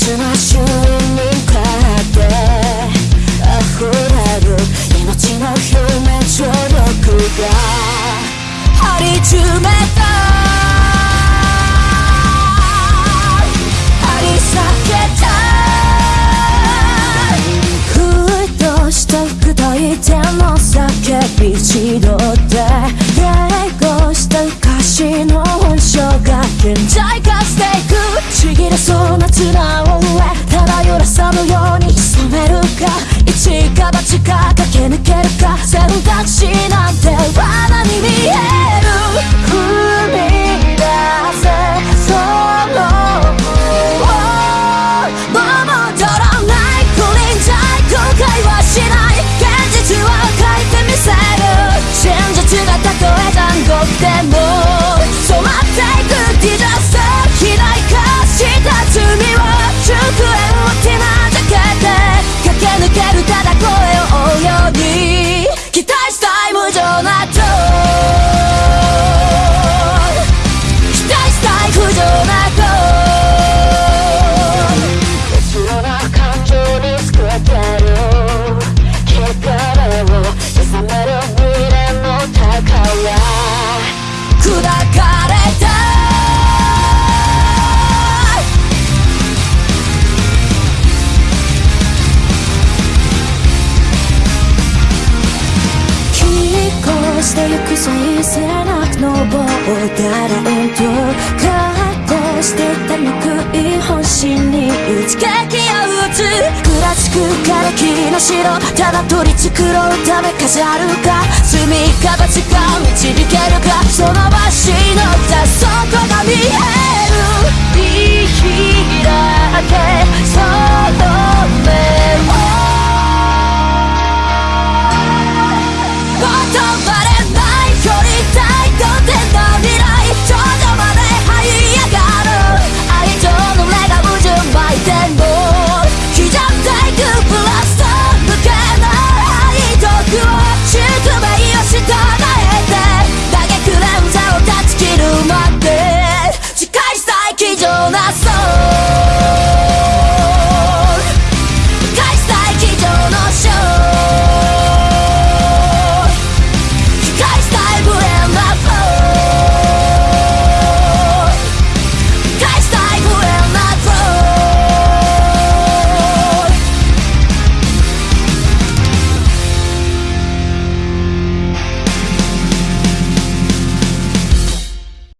つな週にかって。溢れる命の表面張力が。張り詰めた。張り裂けたふとした服といての叫び千鳥で英語した歌詞の本性が顕在。そうな綱を上ただ揺らさぬように染めるか。一か八か駆け抜けしてゆく最背中の棒だらんと格好してた憎い本心に一撃を打つクラチックから木の城。ただ取り繕うため飾るか。罪か罰か導く